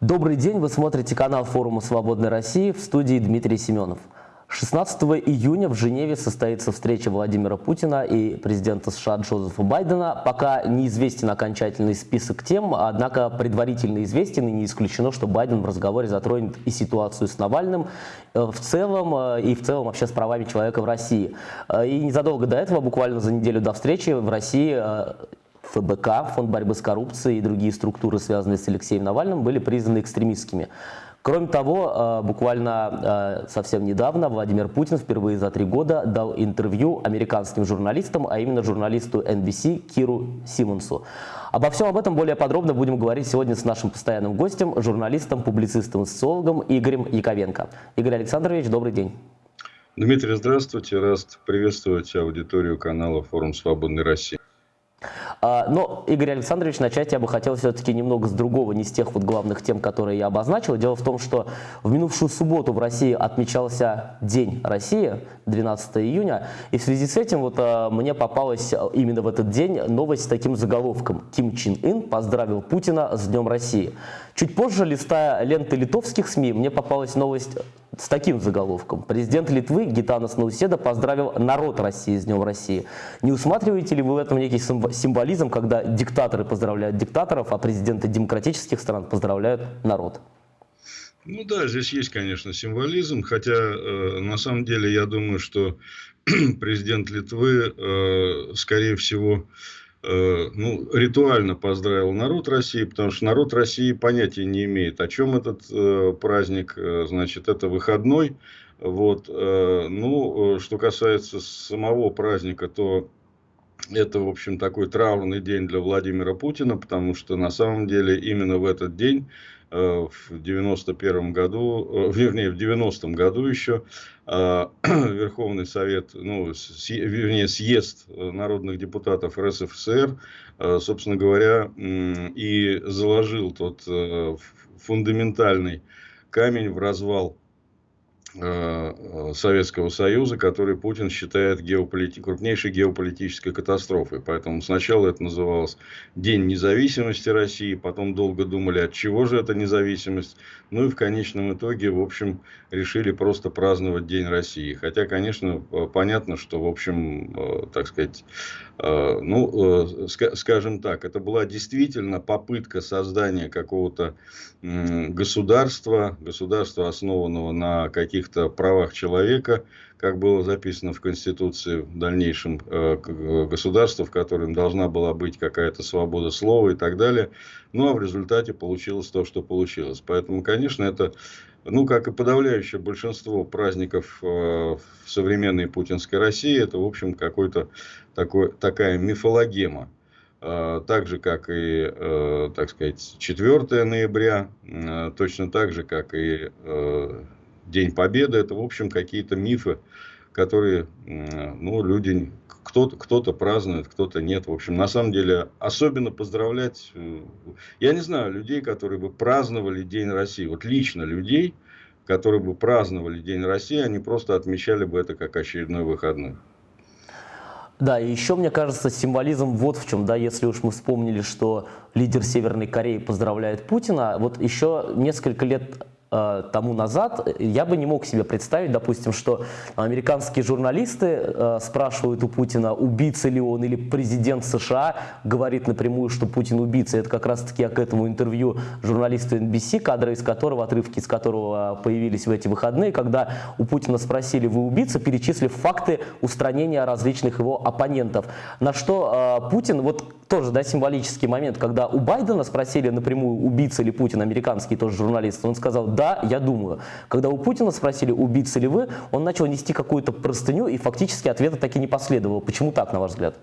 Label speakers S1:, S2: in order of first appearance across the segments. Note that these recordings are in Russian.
S1: Добрый день, вы смотрите канал форума «Свободной России» в студии Дмитрий Семенов. 16 июня в Женеве состоится встреча Владимира Путина и президента США Джозефа Байдена. Пока неизвестен окончательный список тем, однако предварительно известен и не исключено, что Байден в разговоре затронет и ситуацию с Навальным э, в целом, э, и в целом вообще с правами человека в России. Э, и незадолго до этого, буквально за неделю до встречи, в России ФБК, Фонд борьбы с коррупцией и другие структуры, связанные с Алексеем Навальным, были признаны экстремистскими. Кроме того, э, буквально э, совсем недавно Владимир Путин впервые за три года дал интервью американским журналистам, а именно журналисту NBC Киру Симонсу. Обо всем об этом более подробно будем говорить сегодня с нашим постоянным гостем, журналистом, публицистом социологом Игорем Яковенко. Игорь Александрович, добрый день.
S2: Дмитрий, здравствуйте. Рад приветствовать аудиторию канала «Форум Свободной России».
S1: А, но, Игорь Александрович, начать я бы хотел все-таки немного с другого, не с тех вот главных тем, которые я обозначил. Дело в том, что в минувшую субботу в России отмечался День России, 12 июня, и в связи с этим вот а, мне попалась именно в этот день новость с таким заголовком. Ким Чен Ын поздравил Путина с Днем России. Чуть позже, листая ленты литовских СМИ, мне попалась новость с таким заголовком. Президент Литвы Гитанас Науседа поздравил народ России с Днем России. Не усматриваете ли вы в этом некий символизм, когда диктаторы поздравляют диктаторов, а президенты демократических стран поздравляют народ?
S2: Ну да, здесь есть, конечно, символизм, хотя э, на самом деле я думаю, что президент Литвы, э, скорее всего, Э, ну, ритуально поздравил народ России, потому что народ России понятия не имеет, о чем этот э, праздник. Э, значит, это выходной. Вот, э, ну, что касается самого праздника, то это, в общем, такой траурный день для Владимира Путина, потому что на самом деле именно в этот день Э, в 91 году, э, вернее, в 90 году еще э, Верховный Совет, ну, вернее, съезд народных депутатов РСФСР, собственно говоря, и заложил тот фундаментальный камень в развал Э, Советского Союза, который Путин считает геополити... крупнейшей геополитической катастрофой. Поэтому сначала это называлось День независимости России, потом долго думали, от чего же эта независимость. Ну и в конечном итоге, в общем, решили просто праздновать День России. Хотя, конечно, э, понятно, что, в общем, э, так сказать, ну, скажем так, это была действительно попытка создания какого-то государства, государства, основанного на каких-то правах человека, как было записано в Конституции в дальнейшем э, государства, в котором должна была быть какая-то свобода слова и так далее. Ну, а в результате получилось то, что получилось. Поэтому, конечно, это, ну, как и подавляющее большинство праздников э, в современной путинской России, это, в общем, какой-то такой, такая мифологема. А, так же, как и, э, так сказать, 4 ноября, э, точно так же, как и э, День Победы, это, в общем, какие-то мифы, которые, ну, люди, кто-то кто, -то, празднует, кто-то нет. В общем, на самом деле, особенно поздравлять, я не знаю, людей, которые бы праздновали День России, вот лично людей, которые бы праздновали День России, они просто отмечали бы это как очередной выходной.
S1: Да, и еще, мне кажется, символизм вот в чем, да, если уж мы вспомнили, что лидер Северной Кореи поздравляет Путина, вот еще несколько лет Э, тому назад я бы не мог себе представить, допустим, что американские журналисты э, спрашивают у Путина, убийца ли он или президент США говорит напрямую, что Путин убийца. Это как раз-таки я к этому интервью журналисту NBC, кадры из которого, отрывки из которого появились в эти выходные, когда у Путина спросили, вы убийца, перечислив факты устранения различных его оппонентов. На что э, Путин, вот тоже да, символический момент, когда у Байдена спросили напрямую, убийца ли Путин, американский тоже журналист, он сказал, да, я думаю. Когда у Путина спросили, убийца ли вы, он начал нести какую-то простыню, и фактически ответа так и не последовало. Почему так, на ваш взгляд?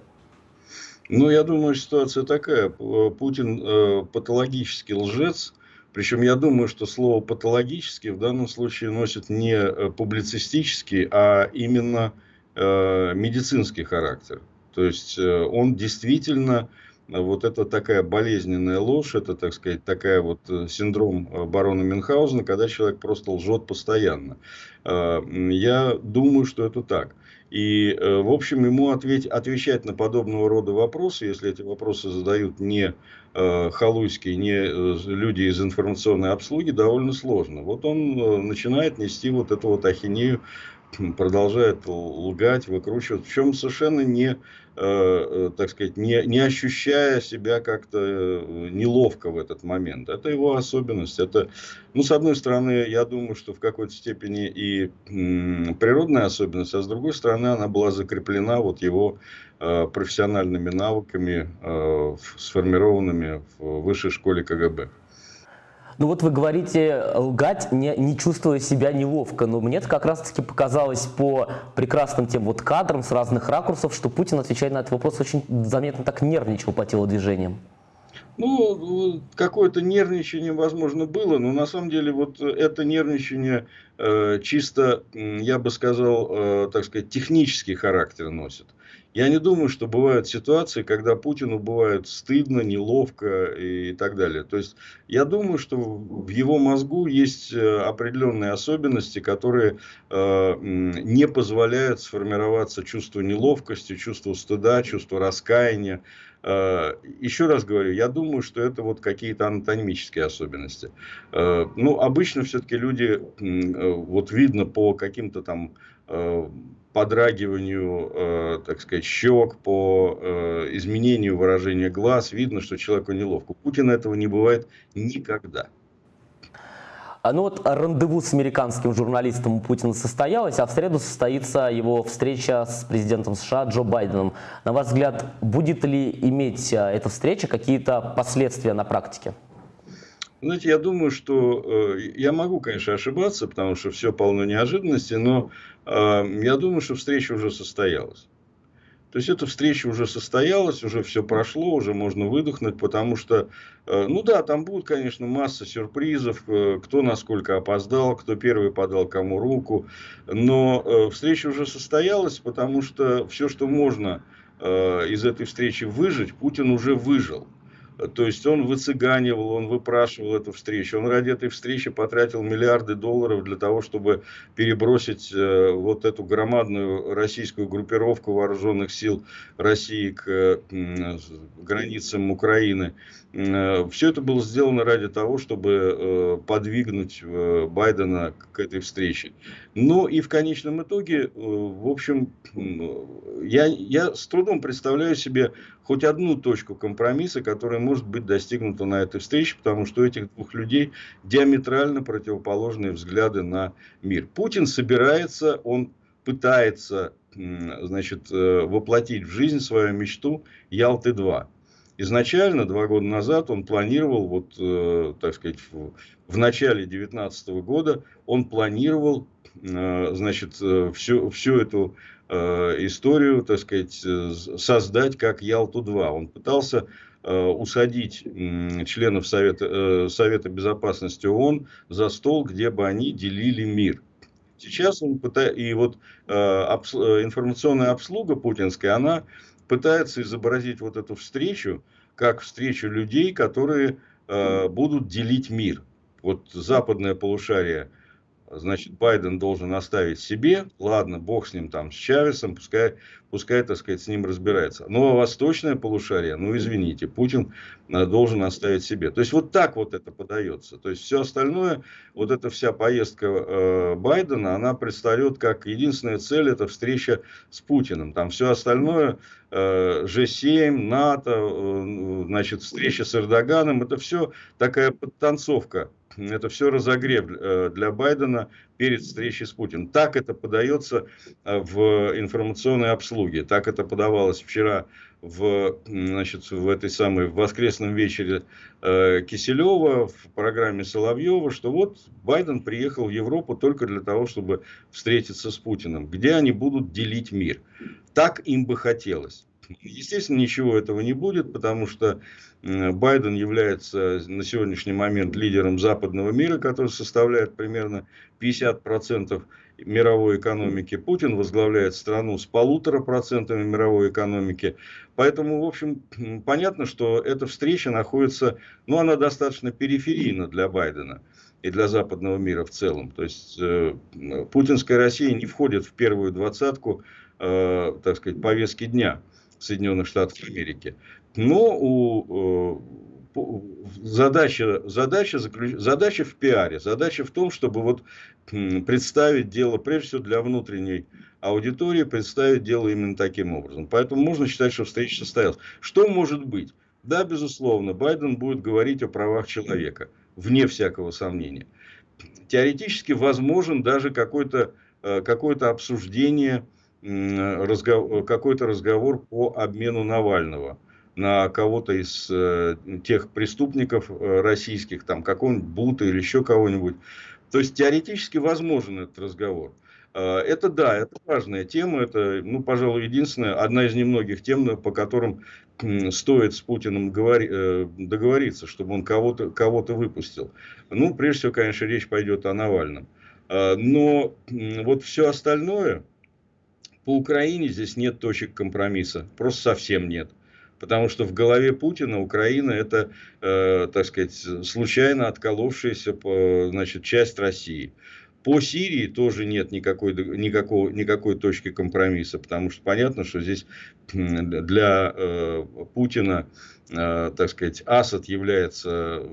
S2: Ну, я думаю, ситуация такая. Путин э, патологический лжец. Причем я думаю, что слово патологический в данном случае носит не э, публицистический, а именно э, медицинский характер. То есть э, он действительно вот это такая болезненная ложь, это, так сказать, такая вот э, синдром барона Мюнхгаузена, когда человек просто лжет постоянно. Я думаю, что это так. И, э, в общем, ему ответь, отвечать на подобного рода вопросы, если эти вопросы задают не э, халуйские, не э, люди из информационной обслуги, довольно сложно. Вот он э, начинает нести вот эту вот ахинею продолжает лгать, выкручивать, в чем совершенно не, э, э, так сказать, не, не ощущая себя как-то э, неловко в этот момент. Это его особенность. Это, ну, с одной стороны, я думаю, что в какой-то степени и природная особенность, а с другой стороны, она была закреплена вот его профессиональными навыками, сформированными в высшей школе КГБ.
S1: Ну вот вы говорите лгать, не, не чувствуя себя неловко, но мне как раз-таки показалось по прекрасным тем вот кадрам с разных ракурсов, что Путин, отвечая на этот вопрос, очень заметно так нервничал по телодвижениям.
S2: Ну, какое-то нервничание, возможно, было, но на самом деле вот это нервничание э, чисто, я бы сказал, э, так сказать, технический характер носит. Я не думаю, что бывают ситуации, когда Путину бывает стыдно, неловко и так далее. То есть, я думаю, что в его мозгу есть э, определенные особенности, которые э, не позволяют сформироваться чувству неловкости, чувству стыда, чувству раскаяния. Э, еще раз говорю, я думаю, что это вот какие-то анатомические особенности. Э, ну, обычно все-таки люди, вот видно по каким-то там подрагиванию, э, так сказать, щек, по э, изменению выражения глаз, видно, что человеку неловко. У Путина этого не бывает никогда.
S1: А ну вот рандеву с американским журналистом у Путина состоялось, а в среду состоится его встреча с президентом США Джо Байденом. На ваш взгляд, будет ли иметь э, эта встреча какие-то последствия на практике?
S2: Знаете, я думаю, что э, я могу, конечно, ошибаться, потому что все полно неожиданностей, но э, я думаю, что встреча уже состоялась. То есть эта встреча уже состоялась, уже все прошло, уже можно выдохнуть, потому что, э, ну да, там будет, конечно, масса сюрпризов, э, кто насколько опоздал, кто первый подал кому руку, но э, встреча уже состоялась, потому что все, что можно из этой встречи выжить, Путин уже выжил. То есть он выцыганивал, он выпрашивал эту встречу. Он ради этой встречи потратил миллиарды долларов для того, чтобы перебросить э, вот эту громадную российскую группировку вооруженных сил России к э, границам Украины. Э, Все это было сделано ради того, чтобы подвигнуть Байдена к этой встрече. Ну и в конечном итоге, в общем, я, я с трудом представляю себе хоть одну точку компромисса, которая может быть достигнута на этой встрече, потому что у этих двух людей диаметрально противоположные взгляды на мир. Путин собирается, он пытается значит, э, воплотить в жизнь свою мечту Ялты-2. Изначально, два года назад, он планировал, вот, э, так сказать, в, в начале 2019 года, он планировал, э, значит, всю, всю эту историю, так сказать, э, создать как Ялту-2. Он пытался э, усадить членов Совета, Совета Безопасности ООН за стол, где бы они делили мир. Сейчас он пытается, и вот информационная обслуга путинская, она пытается изобразить вот эту встречу, как встречу людей, которые будут делить мир. Вот западное полушарие – значит, Байден должен оставить себе, ладно, бог с ним там, с Чавесом, пускай, пускай, так сказать, с ним разбирается. Но ну, а восточное полушарие, ну, извините, Путин э, должен оставить себе. То есть, вот так вот это подается. То есть, все остальное, вот эта вся поездка э, Байдена, она предстает как единственная цель, это встреча с Путиным. Там все остальное, э, G7, НАТО, э, значит, встреча с Эрдоганом, это все такая подтанцовка это все разогрев э, для Байдена перед встречей с Путиным. Так это подается э, в информационной обслуге. Так это подавалось вчера в, значит, в этой самой воскресном вечере э, Киселева в программе Соловьева, что вот Байден приехал в Европу только для того, чтобы встретиться с Путиным, где они будут делить мир. Так им бы хотелось. Естественно, ничего этого не будет, потому что Байден является на сегодняшний момент лидером западного мира, который составляет примерно 50% мировой экономики. Путин возглавляет страну с полутора процентами мировой экономики. Поэтому, в общем, понятно, что эта встреча находится, ну, она достаточно периферийна для Байдена и для западного мира в целом. То есть, э, путинская Россия не входит в первую двадцатку так сказать, повестки дня Соединенных Штатов Америки. Но у задача, задача, заключ... задача в пиаре, задача в том, чтобы вот представить дело, прежде всего для внутренней аудитории, представить дело именно таким образом. Поэтому можно считать, что встреча состоялась. Что может быть? Да, безусловно, Байден будет говорить о правах человека, вне всякого сомнения. Теоретически возможен даже э, какое обсуждение, разговор, какой-то разговор по обмену Навального на кого-то из э, тех преступников э, российских, там какого-нибудь Бута или еще кого-нибудь. То есть теоретически возможен этот разговор. Э, это да, это важная тема, это, ну, пожалуй, единственная, одна из немногих тем, по которым стоит с Путиным говори, э, договориться, чтобы он кого-то кого, выпустил. Ну, прежде всего, конечно, речь пойдет о Навальном. Э, но вот все остальное, по Украине здесь нет точек компромисса, просто совсем нет. Потому что в голове Путина Украина это, э, так сказать, случайно отколовшаяся значит, часть России. По Сирии тоже нет никакой, никакого, никакой точки компромисса, потому что понятно, что здесь для э, Путина, э, так сказать, Асад является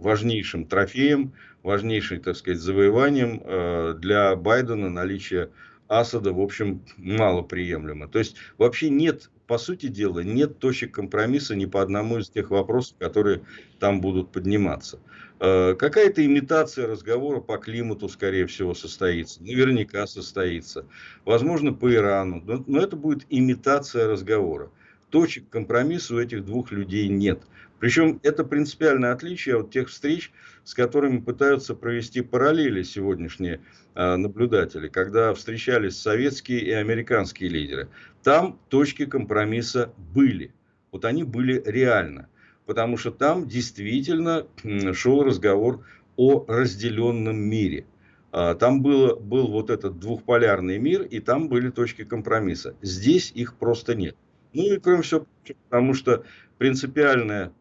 S2: важнейшим трофеем, важнейшим, так сказать, завоеванием э, для Байдена наличие Асада, в общем, малоприемлемо. То есть, вообще нет по сути дела, нет точек компромисса ни по одному из тех вопросов, которые там будут подниматься. Э, какая-то имитация разговора по климату, скорее всего, состоится. Наверняка состоится. Возможно, по Ирану. Но это будет имитация разговора. Точек компромисса у этих двух людей нет. Причем это принципиальное отличие от тех встреч, с которыми пытаются провести параллели сегодняшние а, наблюдатели, когда встречались советские и американские лидеры. Там точки компромисса были. Вот они были реально. Потому что там действительно шел разговор о разделенном мире. А, там было, был вот этот двухполярный мир, и там были точки компромисса. Здесь их просто нет. Ну и кроме всего, потому что принципиальная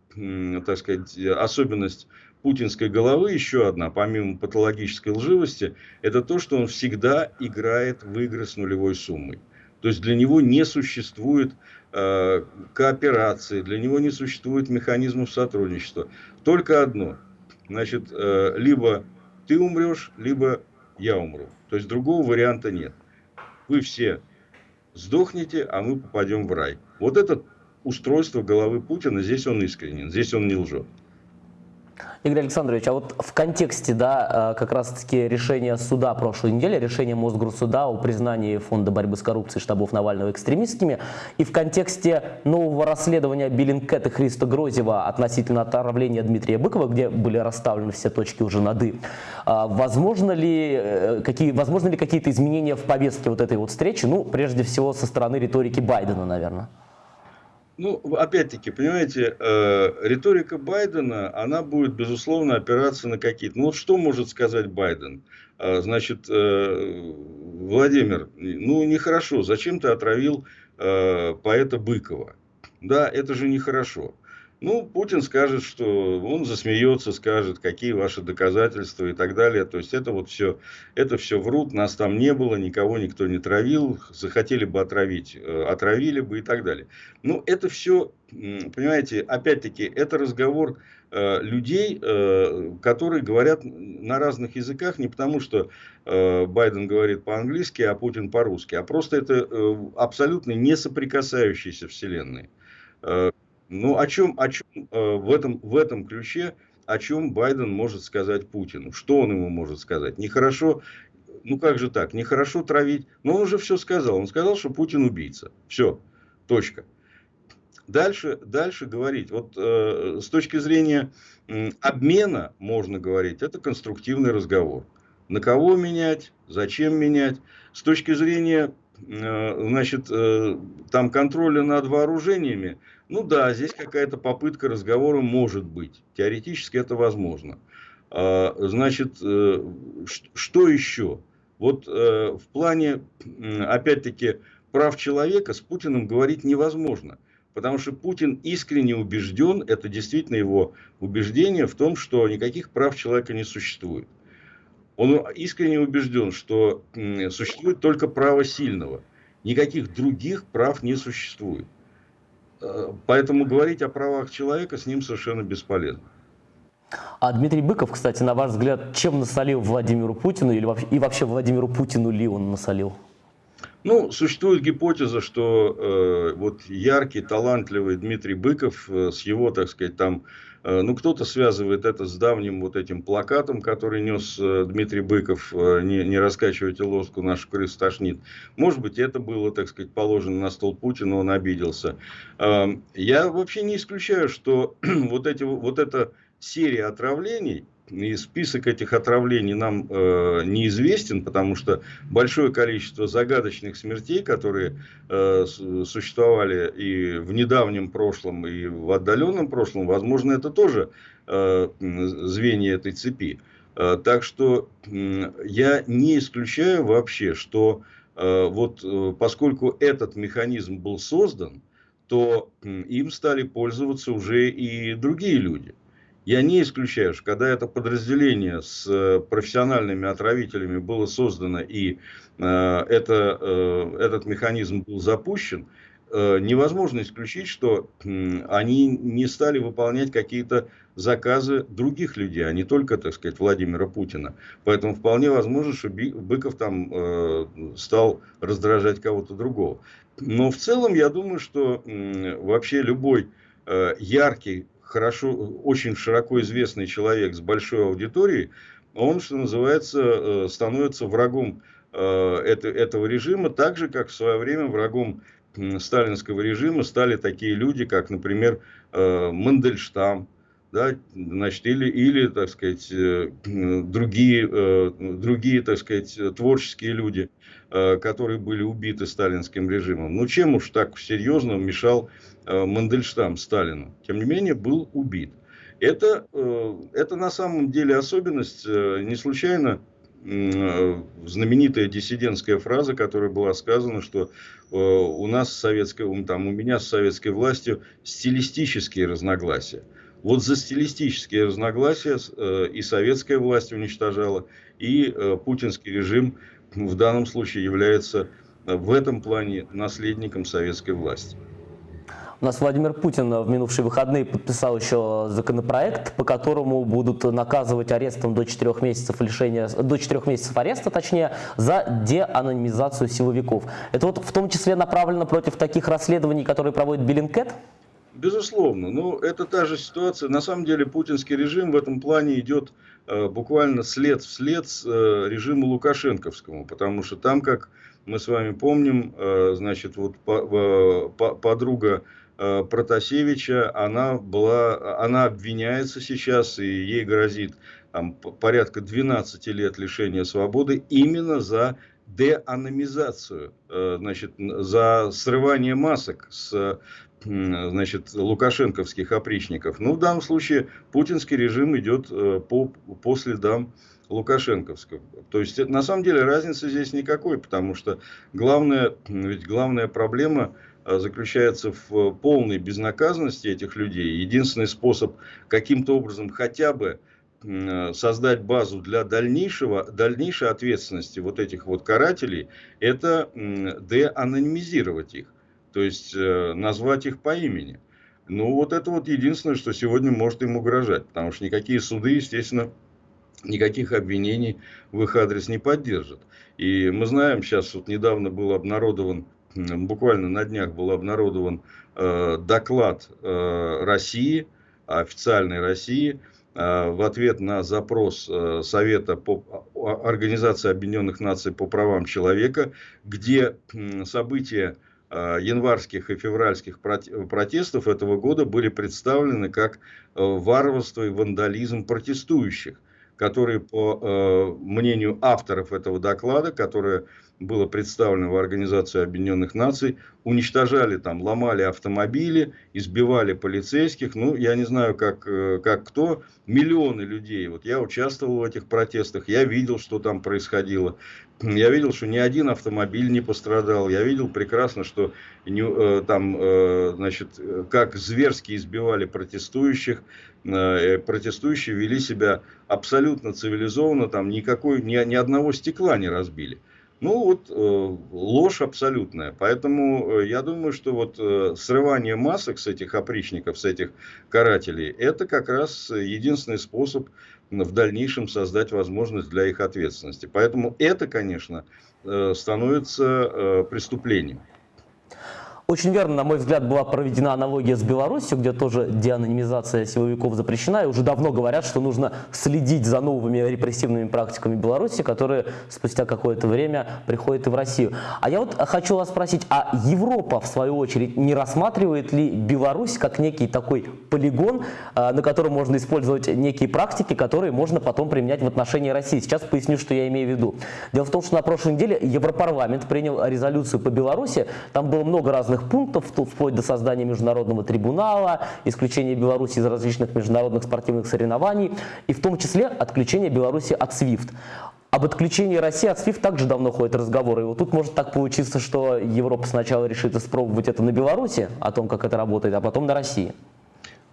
S2: так сказать, особенность путинской головы, еще одна, помимо патологической лживости, это то, что он всегда играет в игры с нулевой суммой. То есть для него не существует э, кооперации, для него не существует механизмов сотрудничества. Только одно. Значит, э, либо ты умрешь, либо я умру. То есть другого варианта нет. Вы все сдохнете, а мы попадем в рай. Вот этот устройство головы Путина, здесь он искренен, здесь он не лжет.
S1: Игорь Александрович, а вот в контексте, да, э, как раз-таки решения суда прошлой недели, решения Мосгорсуда о признании Фонда борьбы с коррупцией штабов Навального экстремистскими, и в контексте нового расследования Беллинкет и Христа Грозева относительно отравления Дмитрия Быкова, где были расставлены все точки уже над «и», а возможно ли, э, какие, возможно ли какие-то изменения в повестке вот этой вот встречи, ну, прежде всего, со стороны риторики Байдена, наверное?
S2: Ну, опять-таки, понимаете, э, риторика Байдена, она будет, безусловно, опираться на какие-то... Ну, что может сказать Байден? Э, значит, э, Владимир, ну, нехорошо, зачем ты отравил э, поэта Быкова? Да, это же нехорошо. Ну, Путин скажет, что он засмеется, скажет, какие ваши доказательства и так далее. То есть это вот все, это все врут, нас там не было, никого никто не травил, захотели бы отравить, э, отравили бы и так далее. Ну, это все, понимаете, опять-таки, это разговор э, людей, э, которые говорят на разных языках, не потому что Байден говорит по-английски, а Путин по-русски, а просто это абсолютно не соприкасающиеся вселенные. Ну, о чем, о чем э, в, этом, в этом ключе, о чем Байден может сказать Путину? Что он ему может сказать? Нехорошо, ну как же так, нехорошо травить. Но он уже все сказал. Он сказал, что Путин убийца. Все, точка. Дальше, дальше говорить. Вот э, с точки зрения э, обмена, можно говорить, это конструктивный разговор. На кого менять, зачем менять. С точки зрения э, значит, э, там контроля над вооружениями, ну да, здесь какая-то попытка разговора может быть. Теоретически это возможно. А, значит, э, что еще? Вот э, в плане, опять-таки, прав человека с Путиным говорить невозможно. Потому что Путин искренне убежден, это действительно его убеждение в том, что никаких прав человека не существует. Он искренне убежден, что существует только право сильного – Никаких других прав не существует. Поэтому говорить о правах человека с ним совершенно бесполезно.
S1: А Дмитрий Быков, кстати, на ваш взгляд, чем насолил Владимиру Путину или вообще, и вообще Владимиру Путину ли он насолил?
S2: Ну, существует гипотеза, что э, вот яркий, талантливый Дмитрий Быков э, с его, так сказать, там, ну, кто-то связывает это с давним вот этим плакатом, который нес э, Дмитрий Быков, э, не, не раскачивайте лоску, нашу крысу тошнит. Может быть, это было, так сказать, положено на стол Путина, он обиделся. Э, я вообще не исключаю, что вот, эти, вот эта серия отравлений, и список этих отравлений нам э, неизвестен, потому что большое количество загадочных смертей, которые э, существовали и в недавнем прошлом, и в отдаленном прошлом, возможно, это тоже э, звенья этой цепи. Э, так что э, я не исключаю вообще, что э, вот э, поскольку этот механизм был создан, то э, им стали пользоваться уже и другие люди. Я не исключаю, что когда это подразделение с э, профессиональными отравителями было создано и э, это, э, этот механизм был запущен, невозможно исключить, что они не стали выполнять какие-то заказы других людей, а не только, так сказать, Владимира Путина. Поэтому вполне возможно, что Быков там стал раздражать кого-то другого. Но в целом я думаю, что вообще любой яркий хорошо, очень широко известный человек с большой аудиторией, он, что называется, э, становится врагом э, этого режима, так же, как в свое время врагом сталинского режима стали такие люди, как, например, э, Мандельштам, да, значит, или, или, так сказать, другие, другие, так сказать, творческие люди, которые были убиты сталинским режимом. Ну, чем уж так серьезно мешал Э, Мандельштам Сталину, тем не менее, был убит. Это, э, это на самом деле особенность, э, не случайно знаменитая диссидентская фраза, которая была сказана, что у нас с советской, там, у меня с советской властью стилистические разногласия. Вот за стилистические разногласия и советская власть уничтожала, и путинский режим в данном случае является в этом плане наследником советской власти.
S1: У нас Владимир Путин в минувшие выходные подписал еще законопроект, по которому будут наказывать арестом до 4 месяцев лишения, до 4 месяцев ареста, точнее, за деанонимизацию силовиков. Это вот в том числе направлено против таких расследований, которые проводит Беллинкет?
S2: Безусловно, но ну, это та же ситуация. На самом деле путинский режим в этом плане идет э, буквально след в след с э, режиму Лукашенковскому, потому что там, как мы с вами помним, э, значит, вот по, э, по, подруга Э, Протасевича, она, была, она обвиняется сейчас, и ей грозит там, порядка 12 лет лишения свободы именно за деаномизацию, э, значит, за срывание масок с значит, лукашенковских опричников. Ну, в данном случае путинский режим идет э, по, по следам Лукашенковского. То есть, на самом деле, разницы здесь никакой, потому что главная, ведь главная проблема Э, заключается в полной безнаказанности этих людей. Единственный способ каким-то образом хотя бы создать базу для дальнейшего, дальнейшей ответственности вот этих вот карателей, это деанонимизировать их, то есть э, назвать их по имени. Ну вот это вот единственное, что сегодня может им угрожать, потому что никакие суды, естественно, никаких обвинений в их адрес не поддержат. И мы знаем, сейчас вот недавно был обнародован буквально на днях был обнародован э, доклад э, России, официальной России, э, в ответ на запрос э, Совета по Организации Объединенных Наций по правам человека, где э, события январских и февральских протестов этого года были представлены как э, варварство и вандализм протестующих, которые, по э, мнению авторов этого доклада, которые было представлено в Организацию Объединенных Наций, уничтожали там, ломали автомобили, избивали полицейских, ну, я не знаю, как, э, как кто, миллионы людей. Вот я участвовал в этих протестах, я видел, что там происходило. Я видел, что ни один автомобиль не пострадал. Я видел прекрасно, что э, там, э, значит, как зверски избивали протестующих. Протестующие вели себя абсолютно цивилизованно, там никакой, ни, ни одного стекла не разбили. Ну вот э, ложь абсолютная. Поэтому э, я думаю, что вот э, срывание масок с этих опричников, с этих карателей, это как раз единственный способ в дальнейшем создать возможность для их ответственности. Поэтому это, конечно, становится преступлением.
S1: Очень верно, на мой взгляд, была проведена аналогия с Беларусью, где тоже деанонимизация силовиков запрещена, и уже давно говорят, что нужно следить за новыми репрессивными практиками Беларуси, которые спустя какое-то время приходят и в Россию. А я вот хочу вас спросить, а Европа, в свою очередь, не рассматривает ли Беларусь как некий такой полигон, а, на котором можно использовать некие практики, которые можно потом применять в отношении России? Сейчас поясню, что я имею в виду. Дело в том, что на прошлой неделе Европарламент принял резолюцию по Беларуси, там было много разных разных пунктов, вплоть до создания международного трибунала, исключения Беларуси из различных международных спортивных соревнований, и в том числе отключение Беларуси от SWIFT. Об отключении России от SWIFT также давно ходят разговоры. И вот тут может так получиться, что Европа сначала решит испробовать это на Беларуси, о том, как это работает, а потом на России.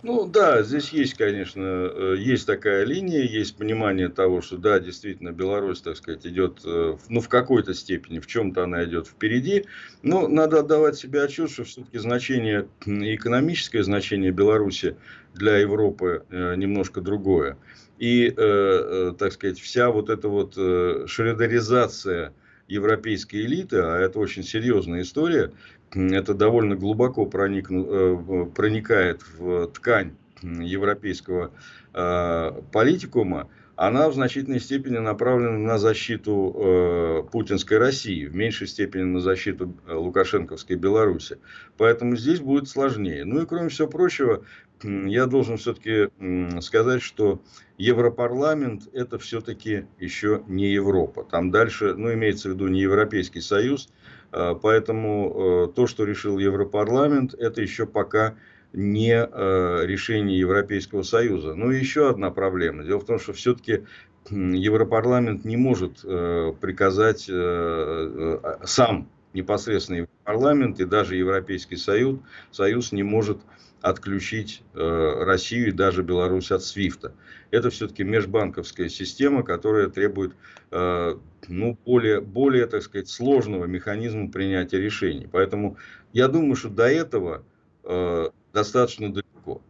S2: Ну да, здесь есть, конечно, э, есть такая линия, есть понимание того, что да, действительно, Беларусь, так сказать, идет, э, ну, в какой-то степени, в чем-то она идет впереди. Но надо отдавать себе отчет, что все-таки значение, экономическое значение Беларуси для Европы э, немножко другое. И, так сказать, вся вот эта вот шредеризация европейской элиты, а это очень серьезная история, это довольно глубоко проникну, э, проникает в ткань европейского э, политикума, она в значительной степени направлена на защиту э, путинской России, в меньшей степени на защиту лукашенковской Беларуси. Поэтому здесь будет сложнее. Ну и кроме всего прочего, я должен все-таки сказать, что Европарламент это все-таки еще не Европа. Там дальше, ну имеется в виду не Европейский Союз, поэтому э, то, что решил Европарламент, это еще пока не э, решение Европейского Союза. Ну и еще одна проблема. Дело в том, что все-таки Европарламент не может э, приказать сам непосредственно парламент и даже Европейский Союз, Союз не может отключить э, Россию и даже Беларусь от СВИФТа. Это все-таки межбанковская система, которая требует э, ну, более, более, так сказать, сложного механизма принятия решений. Поэтому я думаю, что до этого э, достаточно далеко.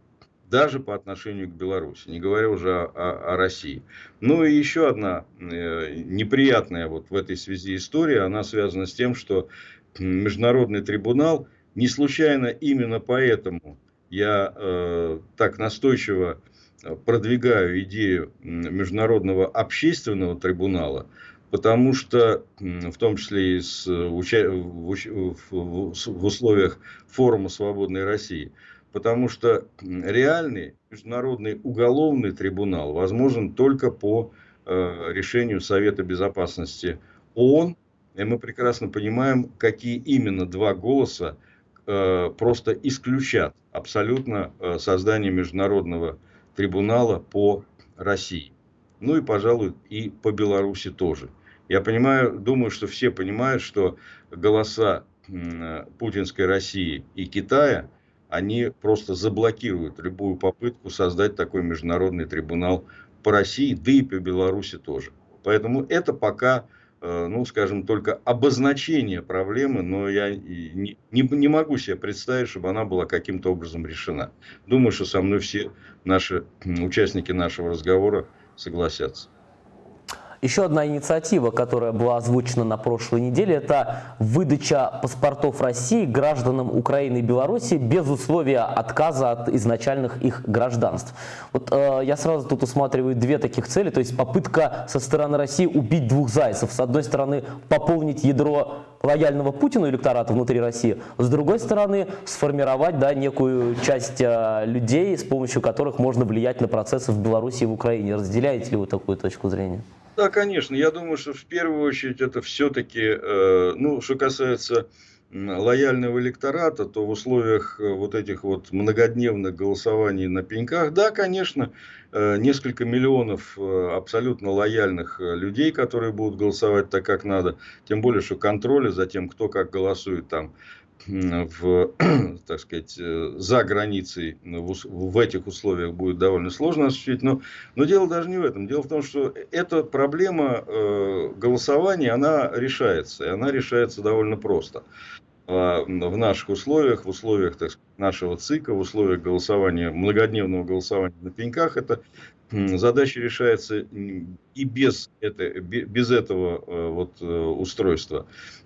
S2: Даже по отношению к Беларуси, не говоря уже о, о, о России. Ну и еще одна э, неприятная вот в этой связи история, она связана с тем, что Международный трибунал не случайно именно поэтому я э, так настойчиво э, продвигаю идею международного общественного трибунала, потому что, в том числе и с, уча... в, в, в условиях форума «Свободной России», потому что реальный международный уголовный трибунал возможен только по э, решению Совета Безопасности ООН, и мы прекрасно понимаем, какие именно два голоса Э, просто исключат абсолютно э, создание международного трибунала по России. Ну и, пожалуй, и по Беларуси тоже. Я понимаю, думаю, что все понимают, что голоса путинской России и Китая, они просто заблокируют любую попытку создать такой международный трибунал по России, да и по Беларуси тоже. Поэтому это пока Э, ну, скажем, только обозначение проблемы, но я не, не, не могу себе представить, чтобы она была каким-то образом решена. Думаю, что со мной все наши участники нашего разговора согласятся.
S1: Еще одна инициатива, которая была озвучена на прошлой неделе, это выдача паспортов России гражданам Украины и Беларуси без условия отказа от изначальных их гражданств. Вот э, я сразу тут усматриваю две таких цели, то есть попытка со стороны России убить двух зайцев. С одной стороны, пополнить ядро лояльного Путину электората внутри России, с другой стороны, сформировать да, некую часть э, людей, с помощью которых можно влиять на процессы в Беларуси и в Украине. Разделяете ли вы такую точку зрения?
S2: Да, конечно. Я думаю, что в первую очередь это все-таки, э, ну, что касается лояльного электората, то в условиях э, вот этих вот многодневных голосований на пеньках, да, конечно, э, несколько миллионов абсолютно лояльных людей, которые будут голосовать так, как надо, тем более, что контроля за тем, кто как голосует там в, так сказать, э, за границей в, в этих условиях будет довольно сложно осуществить. Но, но дело даже не в этом. Дело в том, что эта проблема э, голосования, она решается. И она решается довольно просто. А, в наших условиях, в условиях так сказать, нашего ЦИКа, в условиях голосования, многодневного голосования на пеньках, эта задача решается и без, это, без этого э, вот, э, устройства,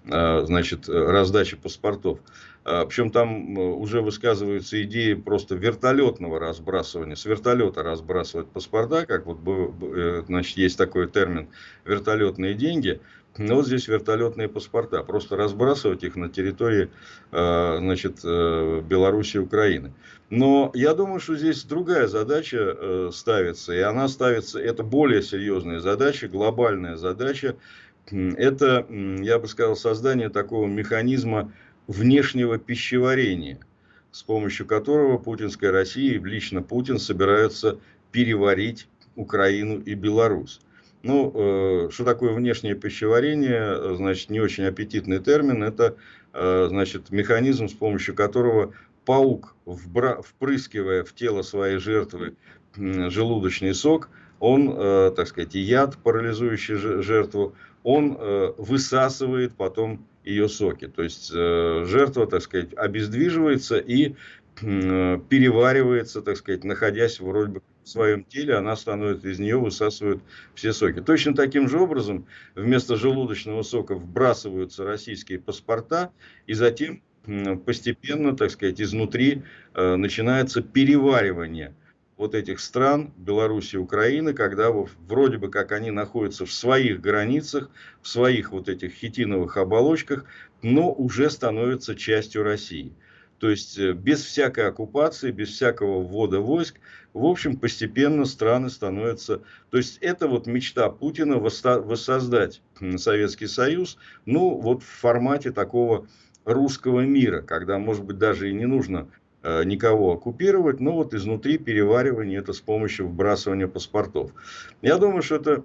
S2: а, значит, раздачи паспортов. А, Причем там уже высказываются идеи просто вертолетного разбрасывания, с вертолета разбрасывать паспорта, как вот э, значит, есть такой термин вертолетные деньги – ну, вот здесь вертолетные паспорта. Просто разбрасывать их на территории э, значит, э, Беларуси и Украины. Но я думаю, что здесь другая задача э, ставится. И она ставится, это более серьезная задача, глобальная задача. Это, я бы сказал, создание такого механизма внешнего пищеварения, с помощью которого путинская Россия, лично Путин, собираются переварить Украину и Беларусь. Ну, э, что такое внешнее пищеварение? Значит, не очень аппетитный термин. Это, э, значит, механизм, с помощью которого паук, впрыскивая в тело своей жертвы желудочный сок, он, э, так сказать, яд, парализующий жертву, он высасывает потом ее соки. То есть жертва, так сказать, обездвиживается и переваривается, так сказать, находясь вроде бы в своем теле, она становится, из нее высасывают все соки. Точно таким же образом вместо желудочного сока вбрасываются российские паспорта, и затем постепенно, так сказать, изнутри э, начинается переваривание вот этих стран, Беларуси Украины, когда вроде бы как они находятся в своих границах, в своих вот этих хитиновых оболочках, но уже становятся частью России. То есть э, без всякой оккупации, без всякого ввода войск, в общем, постепенно страны становятся... То есть это вот мечта Путина воссоздать Советский Союз, ну вот в формате такого русского мира, когда, может быть, даже и не нужно э, никого оккупировать, но вот изнутри переваривание это с помощью вбрасывания паспортов. Я думаю, что это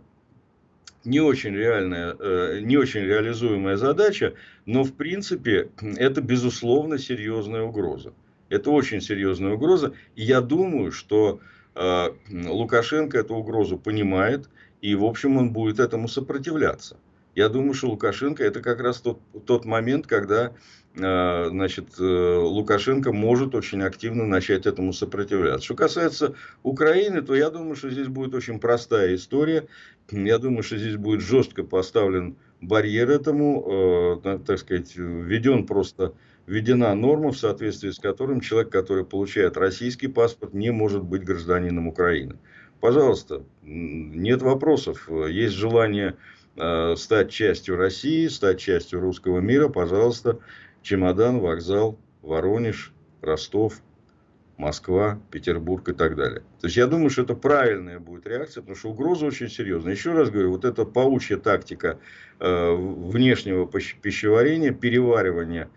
S2: не очень реальная, э, не очень реализуемая задача, но в принципе это безусловно серьезная угроза. Это очень серьезная угроза. И я думаю, что э, Лукашенко эту угрозу понимает, и в общем он будет этому сопротивляться. Я думаю, что Лукашенко это как раз тот, тот момент, когда э, значит, э, Лукашенко может очень активно начать этому сопротивляться. Что касается Украины, то я думаю, что здесь будет очень простая история. Я думаю, что здесь будет жестко поставлен барьер этому, э, так сказать, введен просто введена норма, в соответствии с которым человек, который получает российский паспорт, не может быть гражданином Украины. Пожалуйста, нет вопросов. Есть желание Э, стать частью России, стать частью русского мира, пожалуйста, чемодан, вокзал, Воронеж, Ростов, Москва, Петербург и так далее. То есть я думаю, что это правильная будет реакция, потому что угроза очень серьезная. Еще раз говорю, вот эта паучья тактика э, внешнего пищеварения, переваривания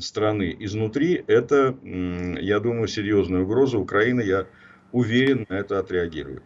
S2: страны изнутри, это, я думаю, серьезная угроза. Украина, я уверен, на это отреагирует.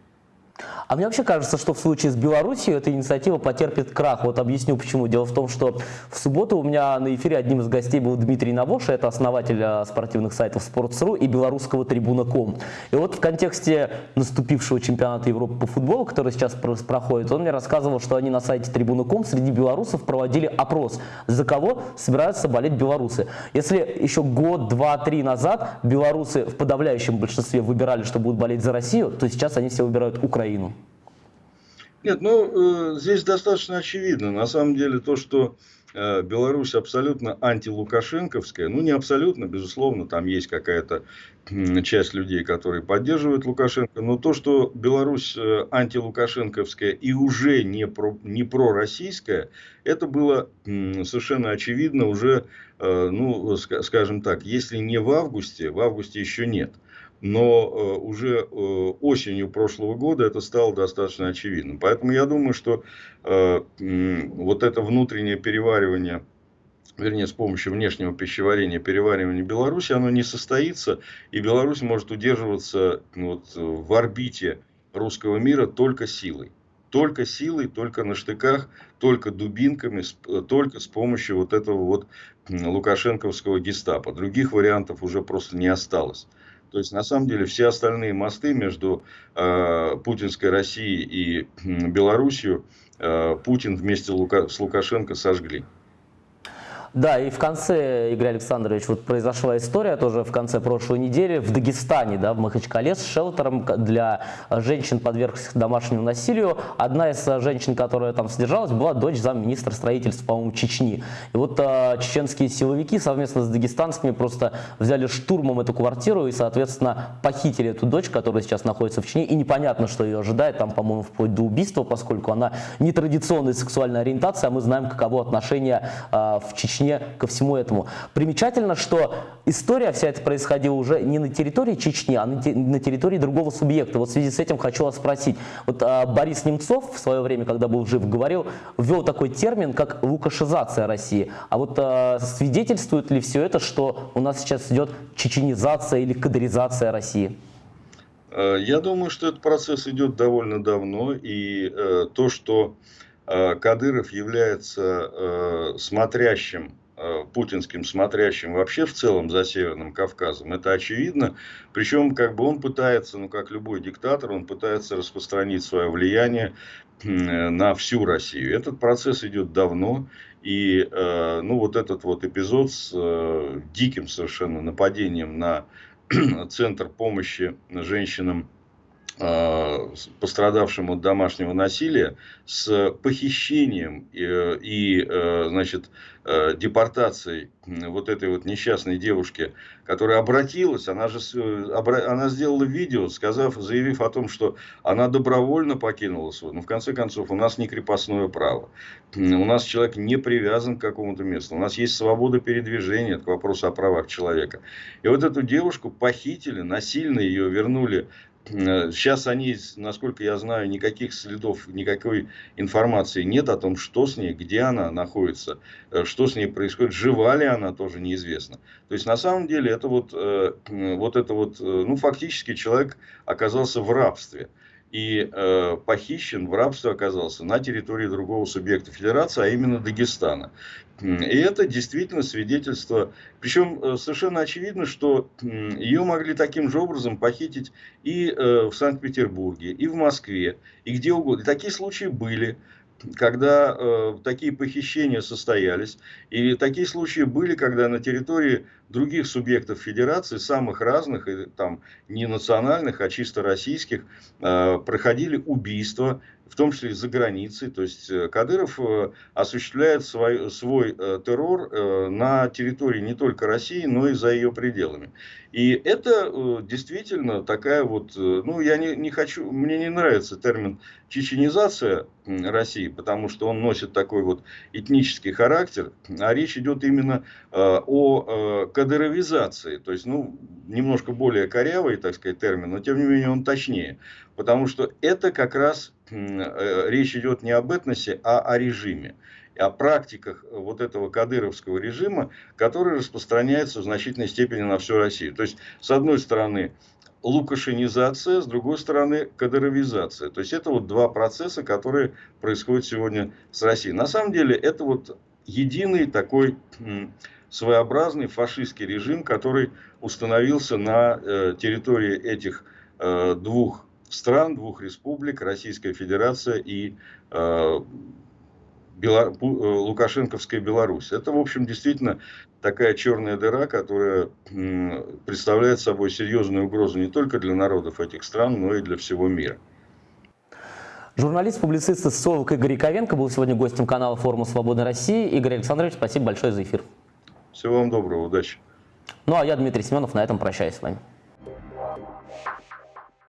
S1: А мне вообще кажется, что в случае с Белоруссией эта инициатива потерпит крах. Вот объясню почему. Дело в том, что в субботу у меня на эфире одним из гостей был Дмитрий Навоша, это основатель а, спортивных сайтов Sports.ru и белорусского трибуна.ком. И вот в контексте наступившего чемпионата Европы по футболу, который сейчас проходит, он мне рассказывал, что они на сайте трибуна.ком среди белорусов проводили опрос, за кого собираются болеть белорусы. Если еще год, два, три назад белорусы в подавляющем большинстве выбирали, что будут болеть за Россию, то сейчас они все выбирают Украину. Украину?
S2: Нет, ну, э, здесь достаточно очевидно. На самом деле, то, что э, Беларусь абсолютно антилукашенковская, ну, не абсолютно, безусловно, там есть какая-то часть людей, которые поддерживают Лукашенко, но то, что Беларусь э, антилукашенковская и уже не, про, не пророссийская, это было совершенно очевидно уже, ну, скажем так, если не в августе, в августе еще нет – но э, уже э, осенью прошлого года это стало достаточно очевидным. Поэтому я думаю, что э, вот это внутреннее переваривание, вернее, с помощью внешнего пищеварения, переваривания Беларуси, оно не состоится, и Беларусь может удерживаться вот, в орбите русского мира только силой. только силой, только на штыках, только дубинками, только с помощью вот этого вот лукашенковского гестапо. Других вариантов уже просто не осталось. То есть, на самом деле, все остальные мосты между э, путинской Россией и Белоруссией э, Путин вместе Лука, с Лукашенко сожгли.
S1: Да, и в конце, Игорь Александрович, вот произошла история тоже в конце прошлой недели в Дагестане, да, в Махачкале с шелтером для женщин, подвергшихся домашнему насилию. Одна из женщин, которая там содержалась, была дочь замминистра строительства, по-моему, Чечни. И вот э, чеченские силовики совместно с дагестанскими просто взяли штурмом эту квартиру и, соответственно, похитили эту дочь, которая сейчас находится в Чечне. И непонятно, что ее ожидает, там, по-моему, вплоть до убийства, поскольку она нетрадиционной сексуальной ориентации, а мы знаем, каково отношение э, в Чечне Чечне ко всему этому. Примечательно, что история вся эта происходила уже не на территории Чечни, а на, территории другого субъекта. Вот в связи с этим хочу вас спросить. Вот а, Борис Немцов в свое время, когда был жив, говорил, ввел такой термин, как лукашизация России. А вот а, свидетельствует ли все это, что у нас сейчас идет чеченизация или кадыризация России?
S2: Э, я думаю, что этот процесс идет довольно давно, и э, то, что Кадыров является э, смотрящим, э, путинским смотрящим вообще в целом за Северным Кавказом, это очевидно. Причем как бы он пытается, ну как любой диктатор, он пытается распространить свое влияние на всю Россию. Этот процесс идет давно. И ну, вот этот вот эпизод с диким совершенно нападением на центр помощи женщинам Э, пострадавшим от домашнего насилия с похищением и, и э, значит, э, депортацией вот этой вот несчастной девушки, которая обратилась, она же она сделала видео, сказав, заявив о том, что она добровольно покинула свой. Но в конце концов у нас не крепостное право. У нас человек не привязан к какому-то месту. У нас есть свобода передвижения, это вопрос о правах человека. И вот эту девушку похитили, насильно ее вернули Сейчас они, насколько я знаю, никаких следов, никакой информации нет о том, что с ней, где она находится, э, что с ней происходит, жива ли она, тоже неизвестно. То есть, на самом деле, это вот, э, вот это вот, э, ну, фактически человек оказался в рабстве и э, похищен, в рабстве оказался на территории другого субъекта федерации, а именно Дагестана. И это действительно свидетельство, причем э, совершенно очевидно, что ее могли таким же образом похитить и э, в Санкт-Петербурге, и в Москве, и где угодно. И такие случаи были когда э, такие похищения состоялись. И такие случаи были, когда на территории других субъектов федерации, самых разных, и, там не национальных, а чисто российских, э, проходили убийства, в том числе и за границей. То есть э, Кадыров э, осуществляет свой, свой э, террор на территории не только России, но и за ее пределами. И это действительно такая вот, ну я не, не хочу, мне не нравится термин чеченизация России, потому что он носит такой вот этнический характер, а речь идет именно о кадыровизации, то есть, ну, немножко более корявый, так сказать, термин, но тем не менее он точнее, потому что это как раз речь идет не об этносе, а о режиме о практиках вот этого кадыровского режима, который распространяется в значительной степени на всю Россию. То есть, с одной стороны, лукашинизация, с другой стороны, кадыровизация. То есть, это вот два процесса, которые происходят сегодня с Россией. На самом деле, это вот единый такой своеобразный фашистский режим, который установился на э, территории этих э, двух стран, двух республик, Российская Федерация и э, Бело... Э, Лукашенковская Беларусь. Это, в общем, действительно такая черная дыра, которая представляет собой серьезную угрозу не только для народов этих стран, но и для всего мира.
S1: Журналист, публицист, социолог Игорь Яковенко был сегодня гостем канала форума «Свободной России». Игорь Александрович, спасибо большое за эфир.
S2: Всего вам доброго, удачи.
S1: Ну а я, Дмитрий Семенов, на этом прощаюсь с вами.